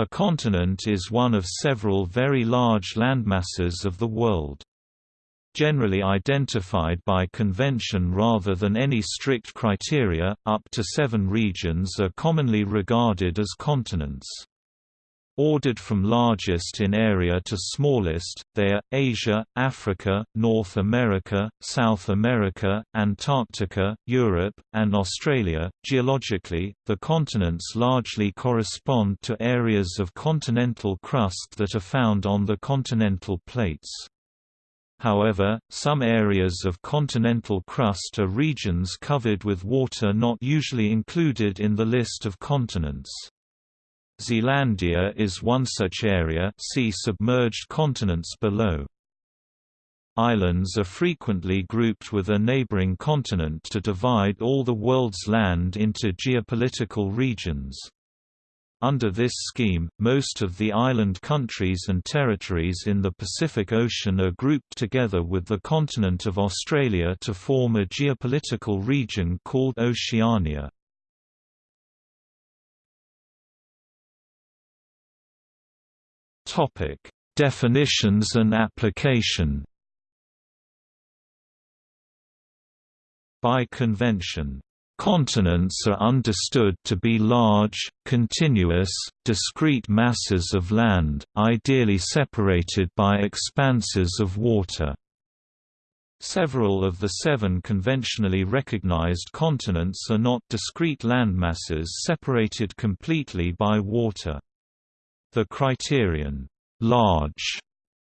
A continent is one of several very large landmasses of the world. Generally identified by convention rather than any strict criteria, up to seven regions are commonly regarded as continents. Ordered from largest in area to smallest, they are, Asia, Africa, North America, South America, Antarctica, Europe, and Australia. Geologically, the continents largely correspond to areas of continental crust that are found on the continental plates. However, some areas of continental crust are regions covered with water not usually included in the list of continents. Zealandia is one such area see submerged continents below. Islands are frequently grouped with a neighboring continent to divide all the world's land into geopolitical regions. Under this scheme, most of the island countries and territories in the Pacific Ocean are grouped together with the continent of Australia to form a geopolitical region called Oceania. Topic: Definitions and application. By convention, Continents are understood to be large, continuous, discrete masses of land, ideally separated by expanses of water. Several of the seven conventionally recognized continents are not discrete landmasses separated completely by water. The criterion, large,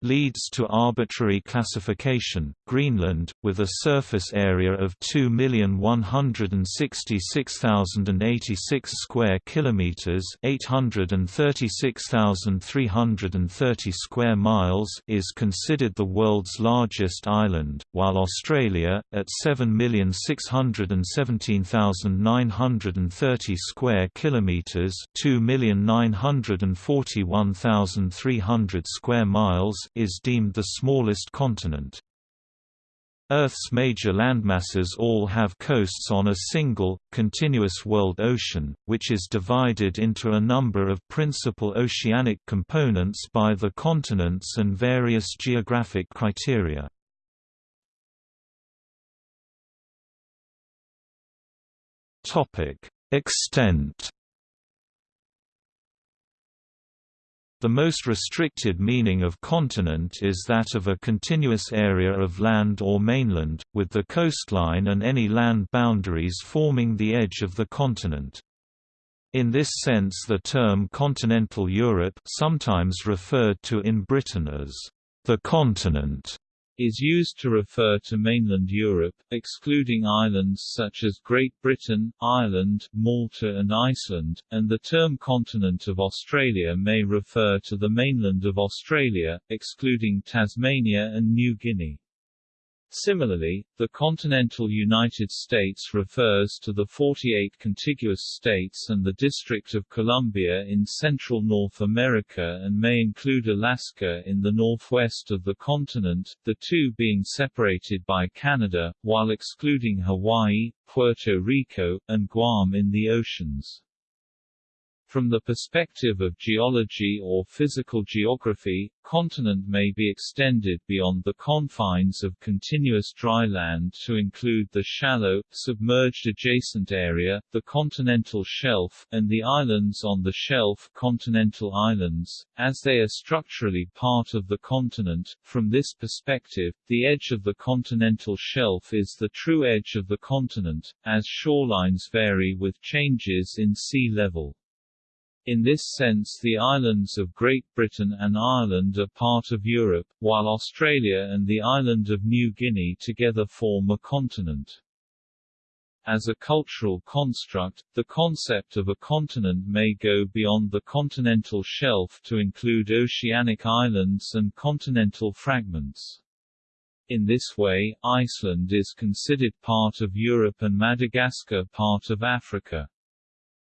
leads to arbitrary classification. Greenland, with a surface area of 2,166,086 square kilometers (836,330 square miles), is considered the world's largest island, while Australia, at 7,617,930 square kilometers (2,941,300 square miles) is deemed the smallest continent. Earth's major landmasses all have coasts on a single, continuous world ocean, which is divided into a number of principal oceanic components by the continents and various geographic criteria. Extent The most restricted meaning of continent is that of a continuous area of land or mainland, with the coastline and any land boundaries forming the edge of the continent. In this sense the term continental Europe sometimes referred to in Britain as the continent is used to refer to mainland Europe, excluding islands such as Great Britain, Ireland, Malta and Iceland, and the term continent of Australia may refer to the mainland of Australia, excluding Tasmania and New Guinea. Similarly, the continental United States refers to the 48 contiguous states and the District of Columbia in central North America and may include Alaska in the northwest of the continent, the two being separated by Canada, while excluding Hawaii, Puerto Rico, and Guam in the oceans. From the perspective of geology or physical geography, continent may be extended beyond the confines of continuous dry land to include the shallow, submerged adjacent area, the continental shelf, and the islands on the shelf continental islands, as they are structurally part of the continent. From this perspective, the edge of the continental shelf is the true edge of the continent, as shorelines vary with changes in sea level. In this sense the islands of Great Britain and Ireland are part of Europe, while Australia and the island of New Guinea together form a continent. As a cultural construct, the concept of a continent may go beyond the continental shelf to include oceanic islands and continental fragments. In this way, Iceland is considered part of Europe and Madagascar part of Africa.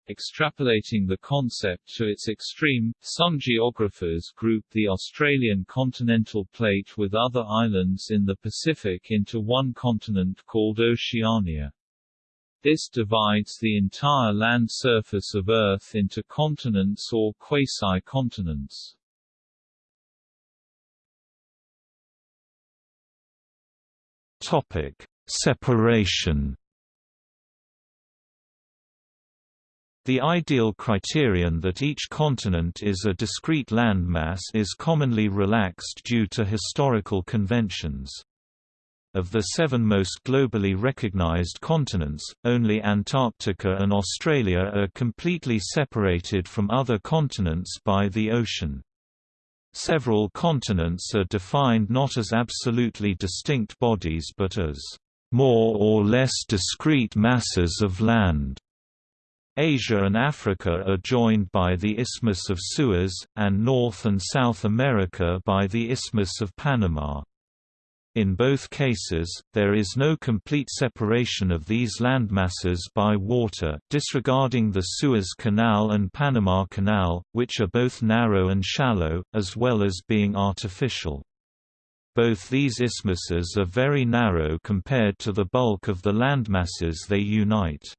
Extrapolating the concept to its extreme, some geographers group the Australian continental plate with other islands in the Pacific into one continent called Oceania. This divides the entire land surface of Earth into continents or quasi-continents. Topic: Separation. The ideal criterion that each continent is a discrete landmass is commonly relaxed due to historical conventions. Of the seven most globally recognized continents, only Antarctica and Australia are completely separated from other continents by the ocean. Several continents are defined not as absolutely distinct bodies but as more or less discrete masses of land. Asia and Africa are joined by the Isthmus of Suez, and North and South America by the Isthmus of Panama. In both cases, there is no complete separation of these landmasses by water disregarding the Suez Canal and Panama Canal, which are both narrow and shallow, as well as being artificial. Both these isthmuses are very narrow compared to the bulk of the landmasses they unite.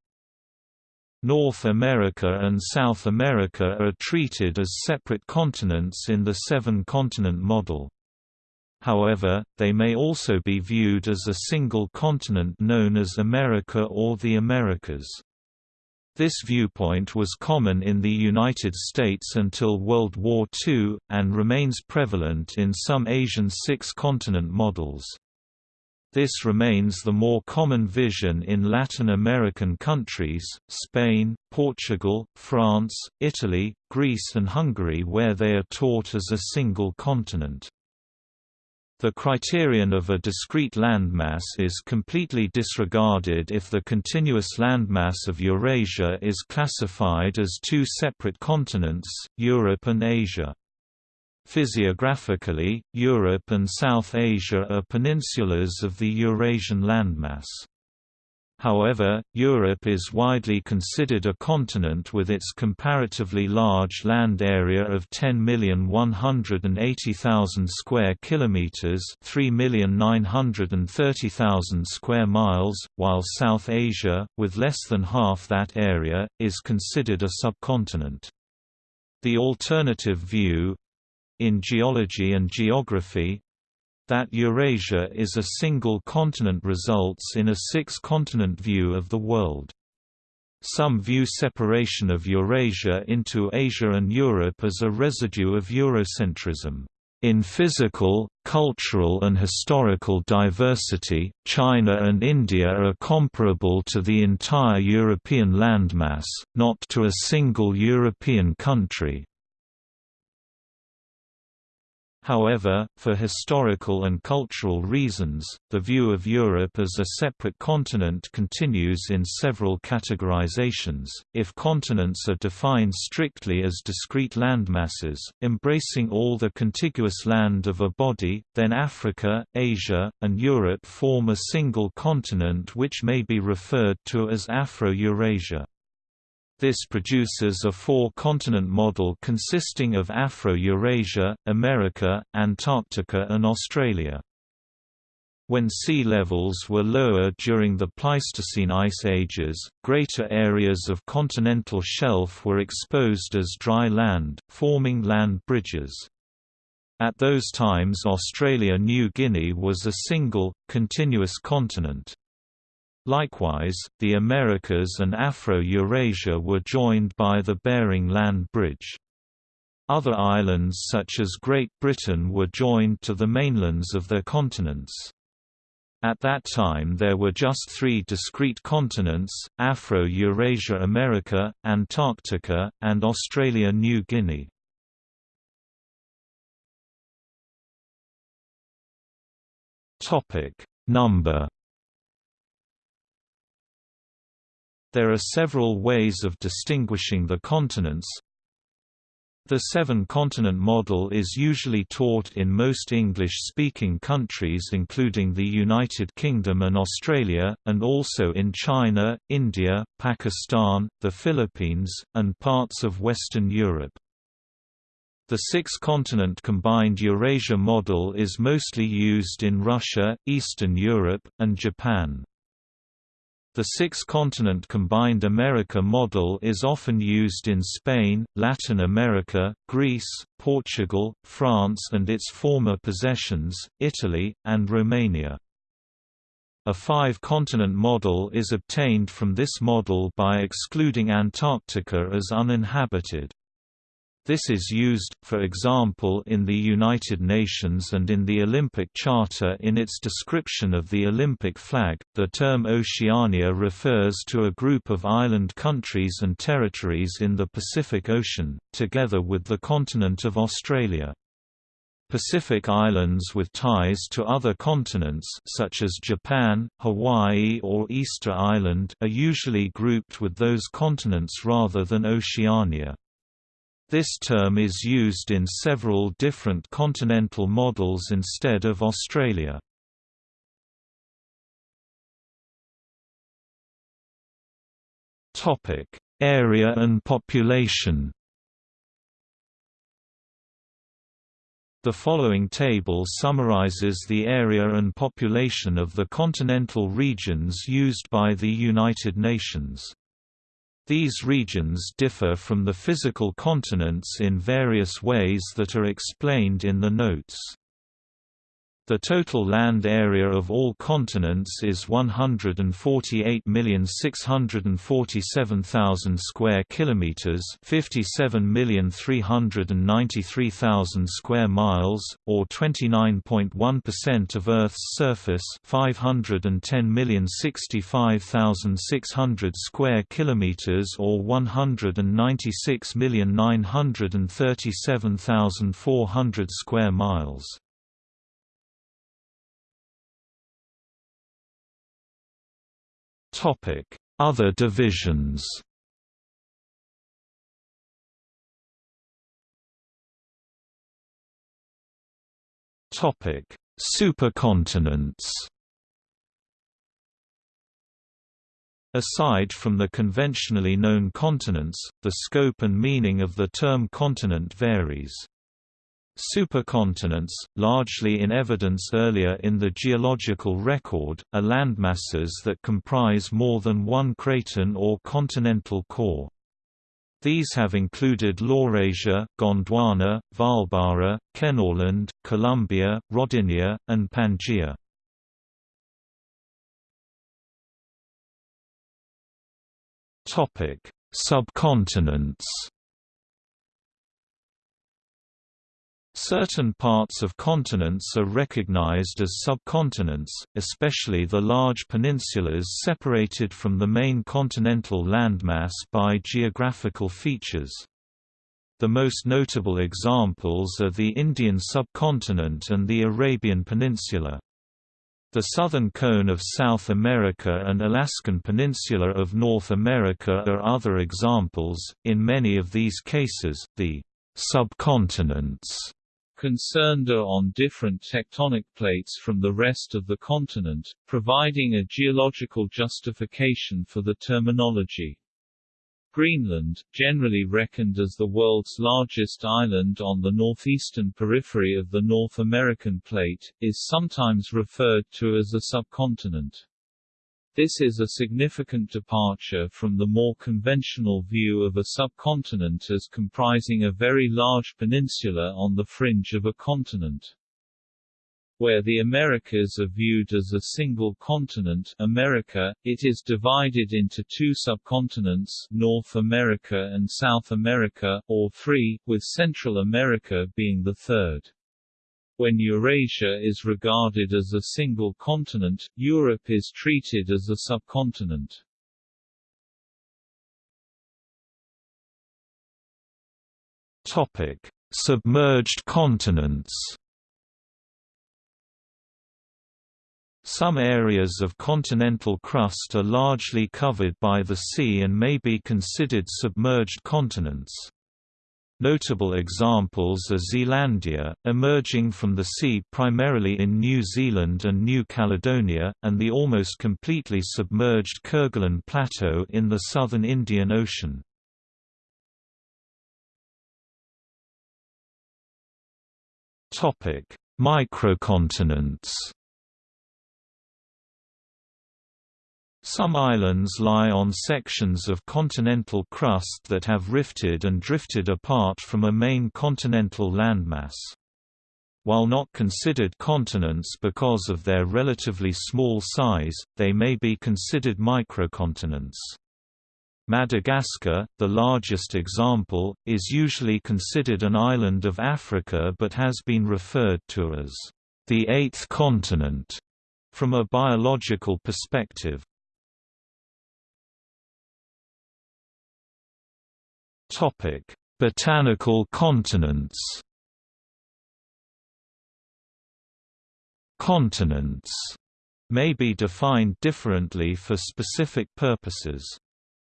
North America and South America are treated as separate continents in the seven-continent model. However, they may also be viewed as a single continent known as America or the Americas. This viewpoint was common in the United States until World War II, and remains prevalent in some Asian six-continent models. This remains the more common vision in Latin American countries, Spain, Portugal, France, Italy, Greece and Hungary where they are taught as a single continent. The criterion of a discrete landmass is completely disregarded if the continuous landmass of Eurasia is classified as two separate continents, Europe and Asia. Physiographically, Europe and South Asia are peninsulas of the Eurasian landmass. However, Europe is widely considered a continent with its comparatively large land area of 10,180,000 square kilometers, 3,930,000 square miles, while South Asia, with less than half that area, is considered a subcontinent. The alternative view in geology and geography, that Eurasia is a single continent results in a six-continent view of the world. Some view separation of Eurasia into Asia and Europe as a residue of Eurocentrism. In physical, cultural and historical diversity, China and India are comparable to the entire European landmass, not to a single European country. However, for historical and cultural reasons, the view of Europe as a separate continent continues in several categorizations. If continents are defined strictly as discrete landmasses, embracing all the contiguous land of a body, then Africa, Asia, and Europe form a single continent which may be referred to as Afro-Eurasia. This produces a four-continent model consisting of Afro-Eurasia, America, Antarctica and Australia. When sea levels were lower during the Pleistocene ice ages, greater areas of continental shelf were exposed as dry land, forming land bridges. At those times Australia-New Guinea was a single, continuous continent. Likewise, the Americas and Afro-Eurasia were joined by the Bering Land Bridge. Other islands such as Great Britain were joined to the mainlands of their continents. At that time there were just three discrete continents, Afro-Eurasia America, Antarctica, and Australia-New Guinea. Number There are several ways of distinguishing the continents. The seven-continent model is usually taught in most English-speaking countries including the United Kingdom and Australia, and also in China, India, Pakistan, the Philippines, and parts of Western Europe. The six-continent combined Eurasia model is mostly used in Russia, Eastern Europe, and Japan. The six-continent combined America model is often used in Spain, Latin America, Greece, Portugal, France and its former possessions, Italy, and Romania. A five-continent model is obtained from this model by excluding Antarctica as uninhabited. This is used, for example in the United Nations and in the Olympic Charter in its description of the Olympic flag. The term Oceania refers to a group of island countries and territories in the Pacific Ocean, together with the continent of Australia. Pacific islands with ties to other continents such as Japan, Hawaii or Easter Island are usually grouped with those continents rather than Oceania. This term is used in several different continental models instead of Australia. Topic: Area and population The following table summarizes the area and population of the continental regions used by the United Nations. These regions differ from the physical continents in various ways that are explained in the notes. The total land area of all continents is 148,647,000 square kilometers, 57,393,000 square miles, or 29.1% of Earth's surface, 510,065,600 square kilometers or 196,937,400 square miles. Topic: Other divisions. Topic: Supercontinents. Aside from the conventionally known continents, the scope and meaning of the term continent varies. Supercontinents, largely in evidence earlier in the geological record, are landmasses that comprise more than one craton or continental core. These have included Laurasia, Gondwana, Vaalbara, Kenorland, Columbia, Rodinia, and Pangaea. Subcontinents Certain parts of continents are recognized as subcontinents, especially the large peninsulas separated from the main continental landmass by geographical features. The most notable examples are the Indian subcontinent and the Arabian Peninsula. The southern cone of South America and Alaskan Peninsula of North America are other examples. In many of these cases, the subcontinents concerned are on different tectonic plates from the rest of the continent, providing a geological justification for the terminology. Greenland, generally reckoned as the world's largest island on the northeastern periphery of the North American plate, is sometimes referred to as a subcontinent. This is a significant departure from the more conventional view of a subcontinent as comprising a very large peninsula on the fringe of a continent. Where the Americas are viewed as a single continent America, it is divided into two subcontinents North America and South America, or three, with Central America being the third. When Eurasia is regarded as a single continent, Europe is treated as a subcontinent. Topic: Submerged continents. Some areas of continental crust are largely covered by the sea and may be considered submerged continents. Notable examples are Zealandia, emerging from the sea primarily in New Zealand and New Caledonia, and the almost completely submerged Kerguelen Plateau in the southern Indian Ocean. Microcontinents Some islands lie on sections of continental crust that have rifted and drifted apart from a main continental landmass. While not considered continents because of their relatively small size, they may be considered microcontinents. Madagascar, the largest example, is usually considered an island of Africa but has been referred to as the eighth continent from a biological perspective. Topic: Botanical continents. Continents may be defined differently for specific purposes.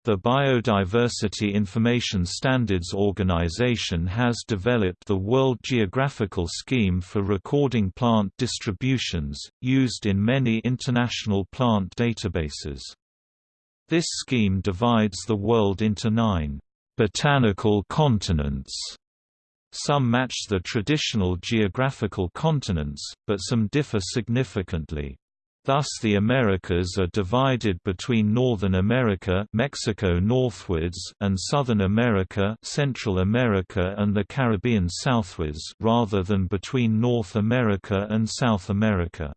The Biodiversity Information Standards Organization has developed the World Geographical Scheme for recording plant distributions, used in many international plant databases. This scheme divides the world into nine botanical continents. Some match the traditional geographical continents, but some differ significantly. Thus the Americas are divided between Northern America Mexico northwards and Southern America Central America and the Caribbean southwards rather than between North America and South America.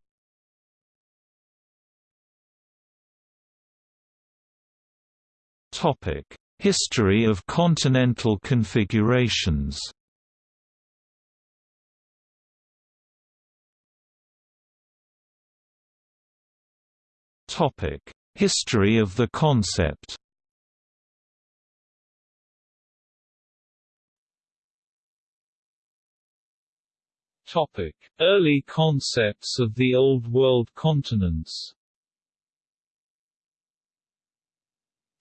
Topic: History of continental configurations. History of the concept. Early concepts of the Old World continents.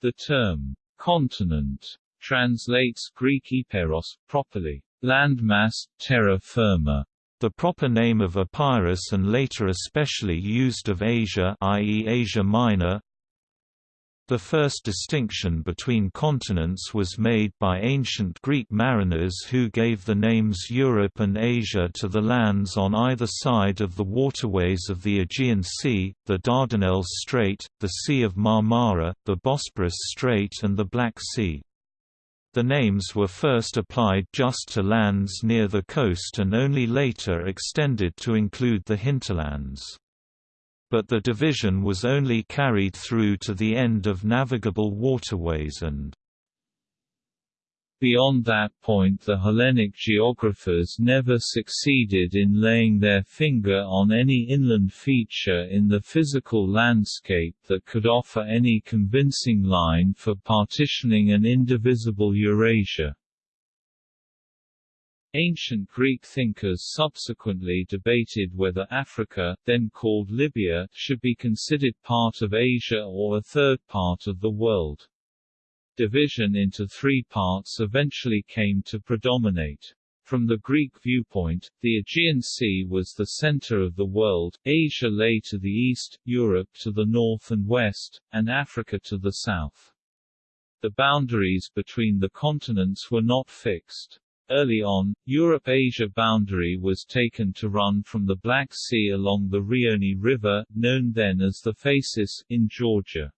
The term Continent translates Greek Epeiros, properly, landmass, terra firma. The proper name of Epirus and later especially used of Asia i.e. Asia Minor, the first distinction between continents was made by ancient Greek mariners who gave the names Europe and Asia to the lands on either side of the waterways of the Aegean Sea, the Dardanelles Strait, the Sea of Marmara, the Bosporus Strait and the Black Sea. The names were first applied just to lands near the coast and only later extended to include the hinterlands but the division was only carried through to the end of navigable waterways and Beyond that point the Hellenic geographers never succeeded in laying their finger on any inland feature in the physical landscape that could offer any convincing line for partitioning an indivisible Eurasia. Ancient Greek thinkers subsequently debated whether Africa, then called Libya, should be considered part of Asia or a third part of the world. Division into three parts eventually came to predominate. From the Greek viewpoint, the Aegean Sea was the center of the world, Asia lay to the east, Europe to the north and west, and Africa to the south. The boundaries between the continents were not fixed. Early on, Europe-Asia boundary was taken to run from the Black Sea along the Rioni River, known then as the Phasis, in Georgia.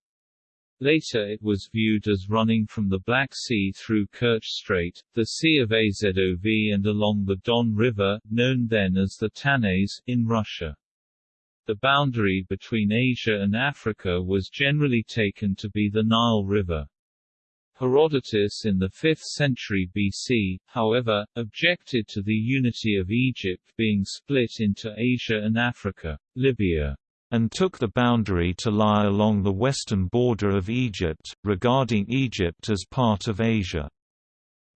Later it was viewed as running from the Black Sea through Kerch Strait, the Sea of Azov and along the Don River, known then as the Tanais, in Russia. The boundary between Asia and Africa was generally taken to be the Nile River. Herodotus in the 5th century BC, however, objected to the unity of Egypt being split into Asia and Africa, Libya, and took the boundary to lie along the western border of Egypt, regarding Egypt as part of Asia.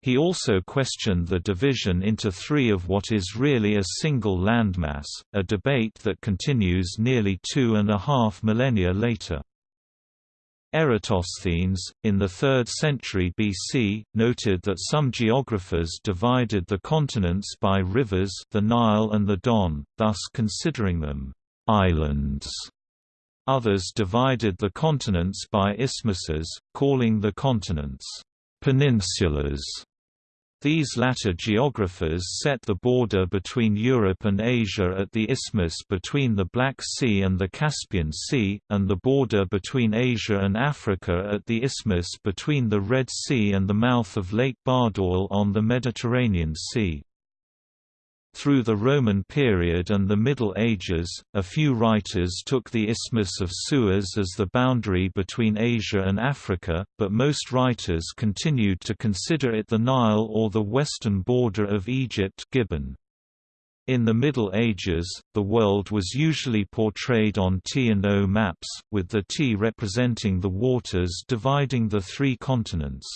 He also questioned the division into three of what is really a single landmass, a debate that continues nearly two and a half millennia later. Eratosthenes, in the 3rd century BC, noted that some geographers divided the continents by rivers the Nile and the Don, thus considering them «islands». Others divided the continents by isthmuses, calling the continents «peninsulas». These latter geographers set the border between Europe and Asia at the isthmus between the Black Sea and the Caspian Sea, and the border between Asia and Africa at the isthmus between the Red Sea and the mouth of Lake Bardawil on the Mediterranean Sea. Through the Roman period and the Middle Ages, a few writers took the Isthmus of Suez as the boundary between Asia and Africa, but most writers continued to consider it the Nile or the western border of Egypt Gibbon. In the Middle Ages, the world was usually portrayed on T&O maps, with the T representing the waters dividing the three continents.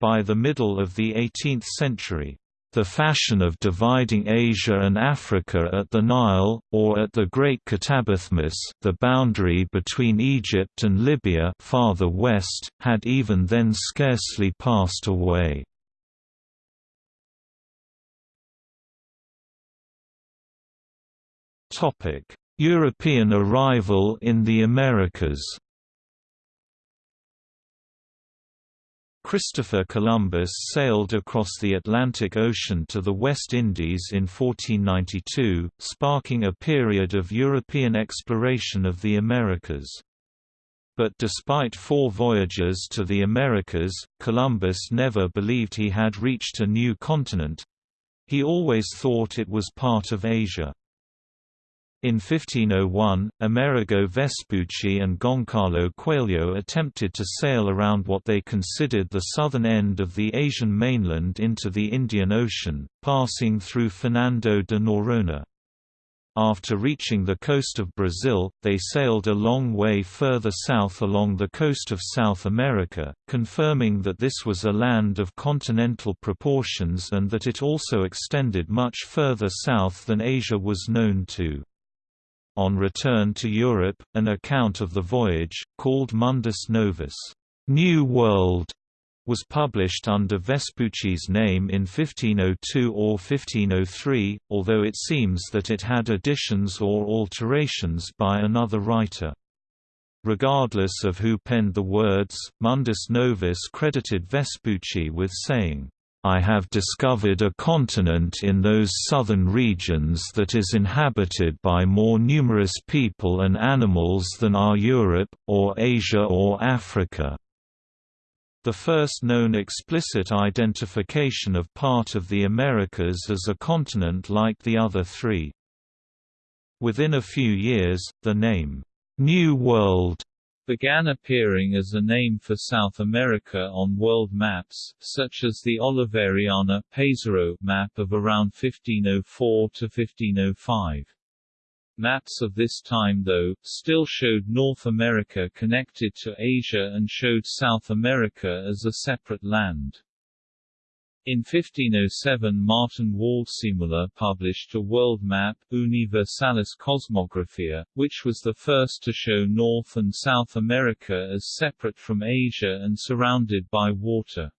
By the middle of the 18th century, the fashion of dividing Asia and Africa at the Nile, or at the Great Katabathmus the boundary between Egypt and Libya farther west, had even then scarcely passed away. European arrival in the Americas Christopher Columbus sailed across the Atlantic Ocean to the West Indies in 1492, sparking a period of European exploration of the Americas. But despite four voyages to the Americas, Columbus never believed he had reached a new continent—he always thought it was part of Asia. In 1501, Amerigo Vespucci and Goncalo Coelho attempted to sail around what they considered the southern end of the Asian mainland into the Indian Ocean, passing through Fernando de Noronha. After reaching the coast of Brazil, they sailed a long way further south along the coast of South America, confirming that this was a land of continental proportions and that it also extended much further south than Asia was known to. On return to Europe, an account of the voyage, called Mundus Novus New World, was published under Vespucci's name in 1502 or 1503, although it seems that it had additions or alterations by another writer. Regardless of who penned the words, Mundus Novus credited Vespucci with saying, I have discovered a continent in those southern regions that is inhabited by more numerous people and animals than are Europe, or Asia or Africa. The first known explicit identification of part of the Americas as a continent like the other three. Within a few years, the name, New World began appearing as a name for South America on world maps, such as the Oliveriana Pesaro map of around 1504 to 1505. Maps of this time though, still showed North America connected to Asia and showed South America as a separate land. In 1507 Martin Waldseemüller published a world map, Universalis Cosmographia, which was the first to show North and South America as separate from Asia and surrounded by water.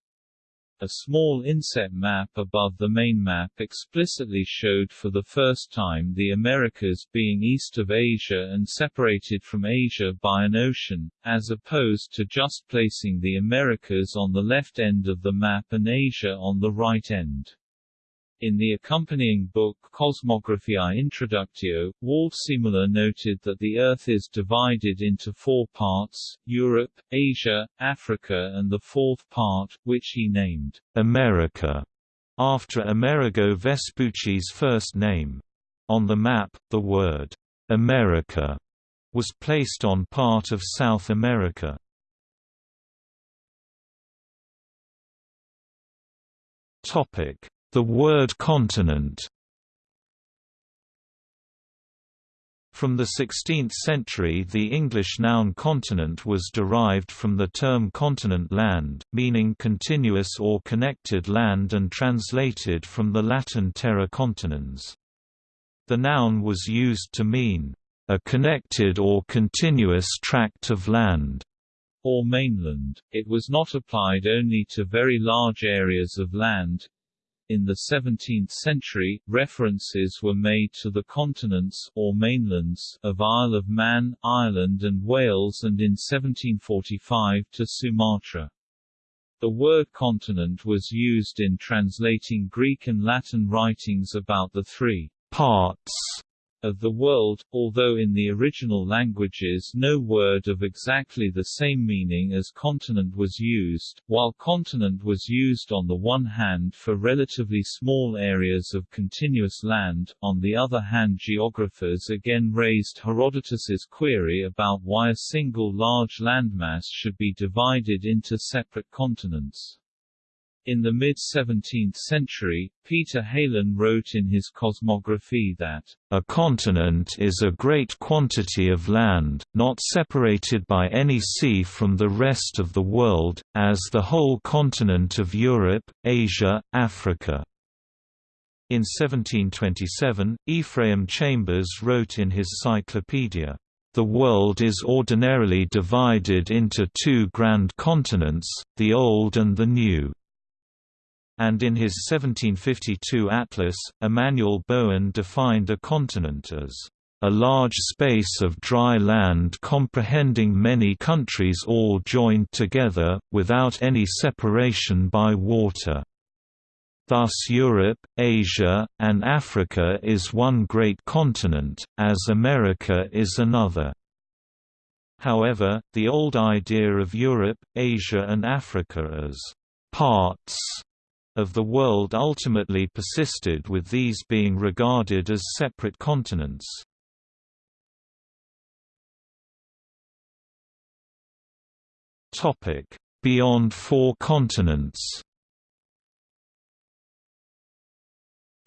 A small inset map above the main map explicitly showed for the first time the Americas being east of Asia and separated from Asia by an ocean, as opposed to just placing the Americas on the left end of the map and Asia on the right end. In the accompanying book Cosmographiae Introductio, Waldseemüller noted that the Earth is divided into four parts, Europe, Asia, Africa and the fourth part, which he named America, after Amerigo Vespucci's first name. On the map, the word America was placed on part of South America. Topic the word continent From the 16th century the English noun continent was derived from the term continent land, meaning continuous or connected land and translated from the Latin terra continens. The noun was used to mean, "...a connected or continuous tract of land." or mainland. It was not applied only to very large areas of land, in the 17th century, references were made to the continents or mainlands of Isle of Man, Ireland and Wales and in 1745 to Sumatra. The word continent was used in translating Greek and Latin writings about the three parts of the world, although in the original languages no word of exactly the same meaning as continent was used, while continent was used on the one hand for relatively small areas of continuous land, on the other hand geographers again raised Herodotus's query about why a single large landmass should be divided into separate continents. In the mid-17th century, Peter Heylin wrote in his Cosmography that, "...a continent is a great quantity of land, not separated by any sea from the rest of the world, as the whole continent of Europe, Asia, Africa." In 1727, Ephraim Chambers wrote in his Cyclopedia, the world is ordinarily divided into two grand continents, the Old and the New and in his 1752 atlas, Emanuel Bowen defined a continent as a large space of dry land comprehending many countries all joined together, without any separation by water. Thus Europe, Asia, and Africa is one great continent, as America is another. However, the old idea of Europe, Asia and Africa as parts of the world ultimately persisted with these being regarded as separate continents. Beyond four continents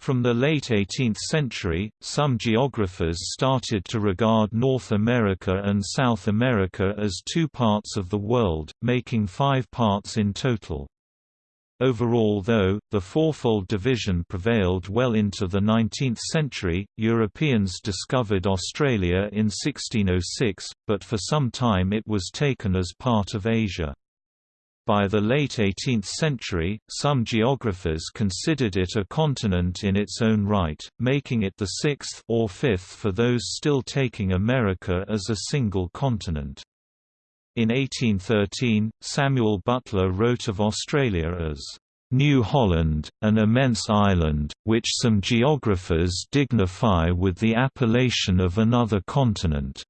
From the late 18th century, some geographers started to regard North America and South America as two parts of the world, making five parts in total. Overall though, the fourfold division prevailed well into the 19th century. Europeans discovered Australia in 1606, but for some time it was taken as part of Asia. By the late 18th century, some geographers considered it a continent in its own right, making it the sixth or fifth for those still taking America as a single continent. In 1813, Samuel Butler wrote of Australia as New Holland, an immense island, which some geographers dignify with the appellation of another continent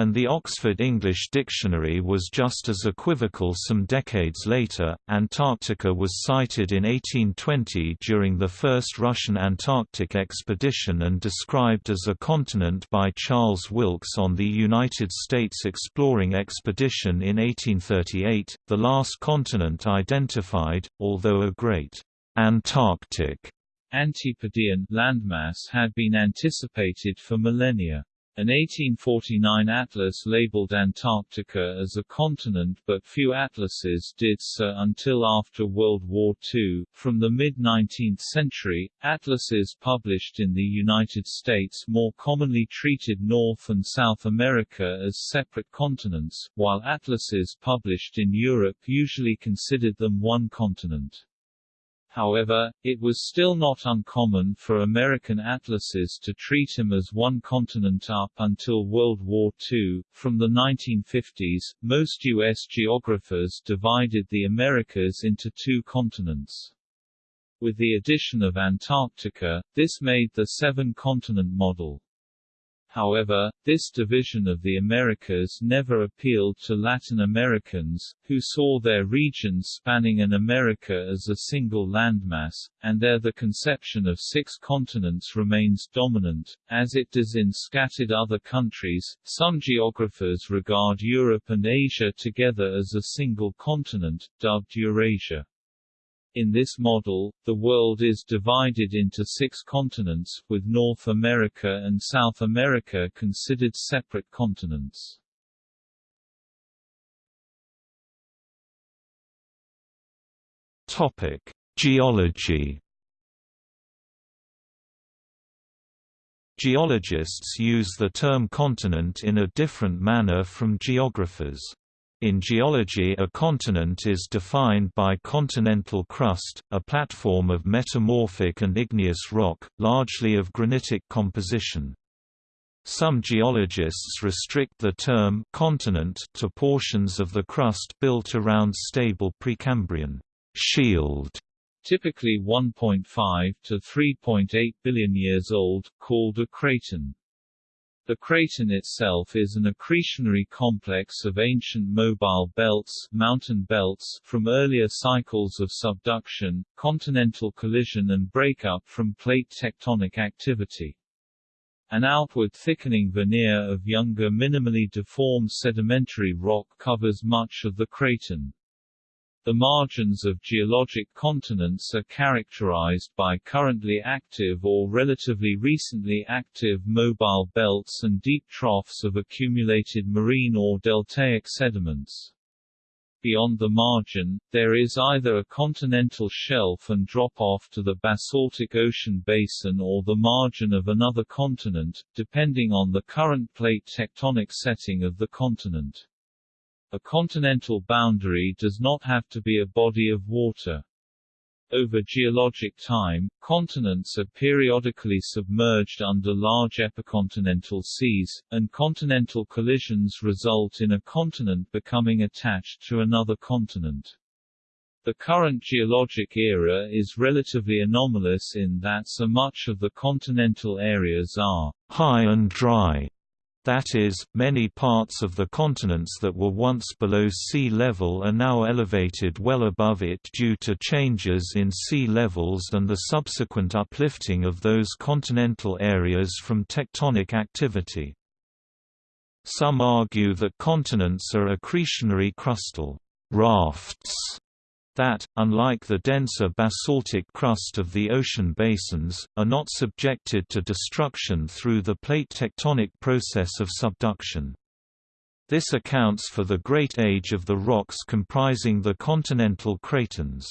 and the Oxford English Dictionary was just as equivocal some decades later. Antarctica was sighted in 1820 during the first Russian Antarctic expedition and described as a continent by Charles Wilkes on the United States Exploring Expedition in 1838, the last continent identified, although a great Antarctic Antipodean landmass had been anticipated for millennia. An 1849 atlas labeled Antarctica as a continent but few atlases did so until after World War II. From the mid-19th century, atlases published in the United States more commonly treated North and South America as separate continents, while atlases published in Europe usually considered them one continent. However, it was still not uncommon for American atlases to treat him as one continent up until World War II. From the 1950s, most U.S. geographers divided the Americas into two continents. With the addition of Antarctica, this made the seven-continent model. However, this division of the Americas never appealed to Latin Americans, who saw their region spanning an America as a single landmass, and there the conception of six continents remains dominant, as it does in scattered other countries. Some geographers regard Europe and Asia together as a single continent, dubbed Eurasia. In this model, the world is divided into six continents, with North America and South America considered separate continents. Topic: Geology. Geologists use the term continent in a different manner from geographers. In geology a continent is defined by continental crust, a platform of metamorphic and igneous rock, largely of granitic composition. Some geologists restrict the term continent to portions of the crust built around stable Precambrian shield, typically 1.5 to 3.8 billion years old, called a craton. The craton itself is an accretionary complex of ancient mobile belts, mountain belts from earlier cycles of subduction, continental collision and breakup from plate tectonic activity. An outward thickening veneer of younger minimally deformed sedimentary rock covers much of the craton. The margins of geologic continents are characterized by currently active or relatively recently active mobile belts and deep troughs of accumulated marine or deltaic sediments. Beyond the margin, there is either a continental shelf and drop-off to the basaltic ocean basin or the margin of another continent, depending on the current plate tectonic setting of the continent. A continental boundary does not have to be a body of water. Over geologic time, continents are periodically submerged under large epicontinental seas, and continental collisions result in a continent becoming attached to another continent. The current geologic era is relatively anomalous in that so much of the continental areas are high and dry that is, many parts of the continents that were once below sea level are now elevated well above it due to changes in sea levels and the subsequent uplifting of those continental areas from tectonic activity. Some argue that continents are accretionary crustal rafts that, unlike the denser basaltic crust of the ocean basins, are not subjected to destruction through the plate tectonic process of subduction. This accounts for the great age of the rocks comprising the continental cratons.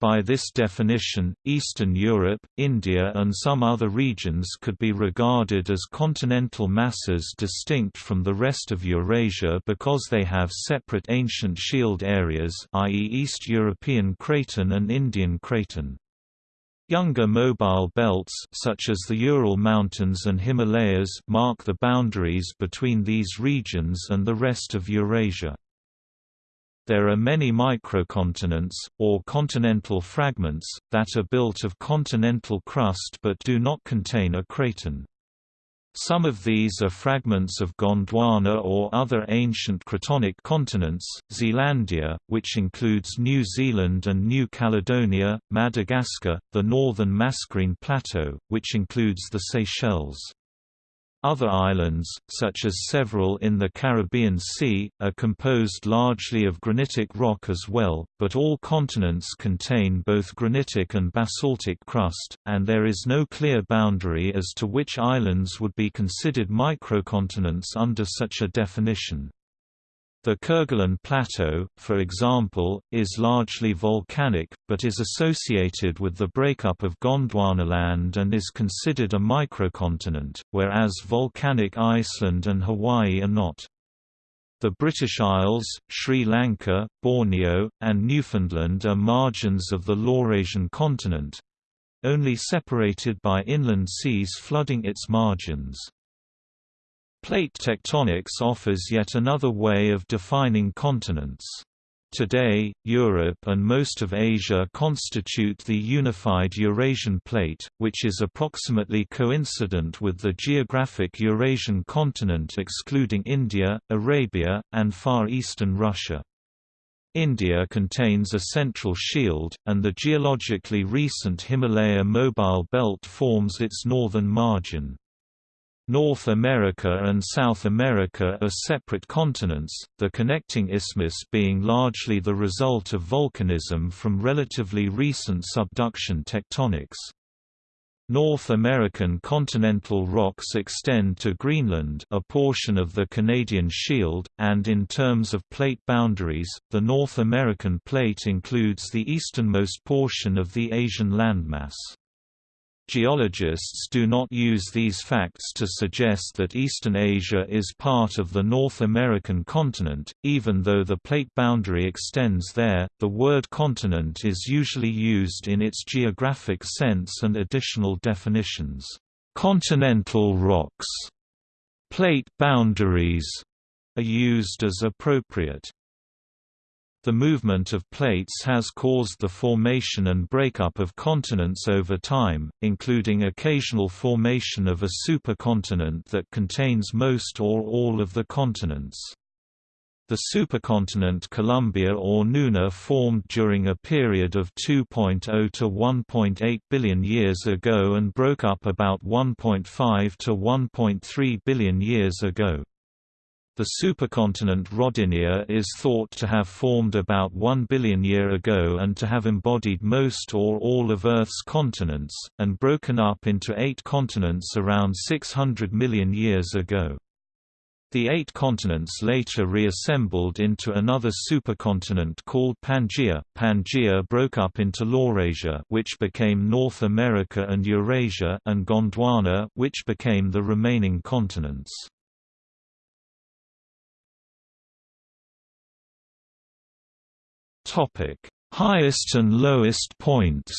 By this definition, Eastern Europe, India and some other regions could be regarded as continental masses distinct from the rest of Eurasia because they have separate ancient shield areas i.e. East European Craton and Indian Craton. Younger mobile belts such as the Ural Mountains and Himalayas mark the boundaries between these regions and the rest of Eurasia. There are many microcontinents, or continental fragments, that are built of continental crust but do not contain a craton. Some of these are fragments of Gondwana or other ancient cratonic continents, Zealandia, which includes New Zealand and New Caledonia, Madagascar, the northern Mascarene Plateau, which includes the Seychelles. Other islands, such as several in the Caribbean Sea, are composed largely of granitic rock as well, but all continents contain both granitic and basaltic crust, and there is no clear boundary as to which islands would be considered microcontinents under such a definition. The Kerguelen Plateau, for example, is largely volcanic, but is associated with the breakup of Gondwanaland and is considered a microcontinent, whereas volcanic Iceland and Hawaii are not. The British Isles, Sri Lanka, Borneo, and Newfoundland are margins of the Laurasian continent—only separated by inland seas flooding its margins. Plate tectonics offers yet another way of defining continents. Today, Europe and most of Asia constitute the unified Eurasian plate, which is approximately coincident with the geographic Eurasian continent excluding India, Arabia, and Far Eastern Russia. India contains a central shield, and the geologically recent Himalaya Mobile Belt forms its northern margin. North America and South America are separate continents, the connecting isthmus being largely the result of volcanism from relatively recent subduction tectonics. North American continental rocks extend to Greenland a portion of the Canadian Shield, and in terms of plate boundaries, the North American plate includes the easternmost portion of the Asian landmass. Geologists do not use these facts to suggest that Eastern Asia is part of the North American continent, even though the plate boundary extends there. The word continent is usually used in its geographic sense and additional definitions. Continental rocks Plate boundaries are used as appropriate. The movement of plates has caused the formation and breakup of continents over time, including occasional formation of a supercontinent that contains most or all of the continents. The supercontinent Columbia or Nuna formed during a period of 2.0 to 1.8 billion years ago and broke up about 1.5 to 1.3 billion years ago. The supercontinent Rodinia is thought to have formed about 1 billion year ago and to have embodied most or all of Earth's continents, and broken up into eight continents around 600 million years ago. The eight continents later reassembled into another supercontinent called Pangaea. Pangaea broke up into Laurasia, which became North America and Eurasia, and Gondwana, which became the remaining continents. Topic: Highest and lowest points.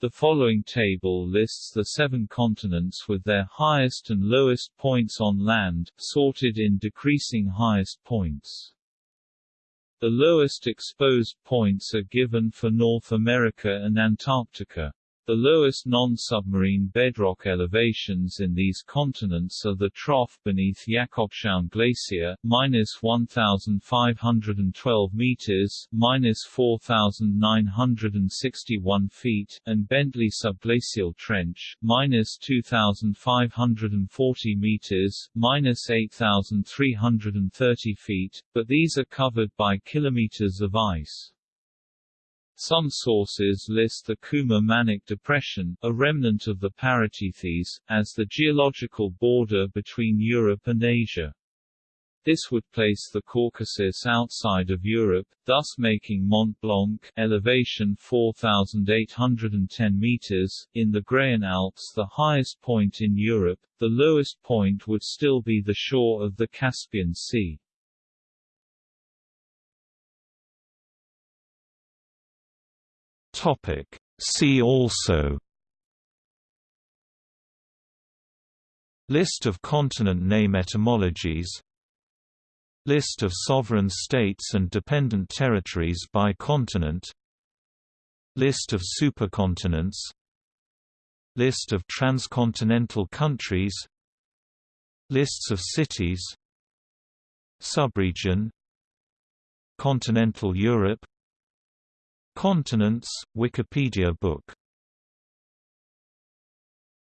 The following table lists the seven continents with their highest and lowest points on land, sorted in decreasing highest points. The lowest exposed points are given for North America and Antarctica. The lowest non-submarine bedrock elevations in these continents are the trough beneath Jakobshavn Glacier, minus 1,512 meters, minus 4,961 feet, and Bentley Subglacial Trench, minus 2,540 meters, minus 8,330 feet, but these are covered by kilometers of ice. Some sources list the Kuma-Manych Depression, a remnant of the Paratethys, as the geological border between Europe and Asia. This would place the Caucasus outside of Europe, thus making Mont Blanc elevation 4,810 meters, in the Graian Alps the highest point in Europe, the lowest point would still be the shore of the Caspian Sea. Topic. See also List of continent name etymologies List of sovereign states and dependent territories by continent List of supercontinents List of transcontinental countries Lists of cities Subregion Continental Europe Continents, Wikipedia book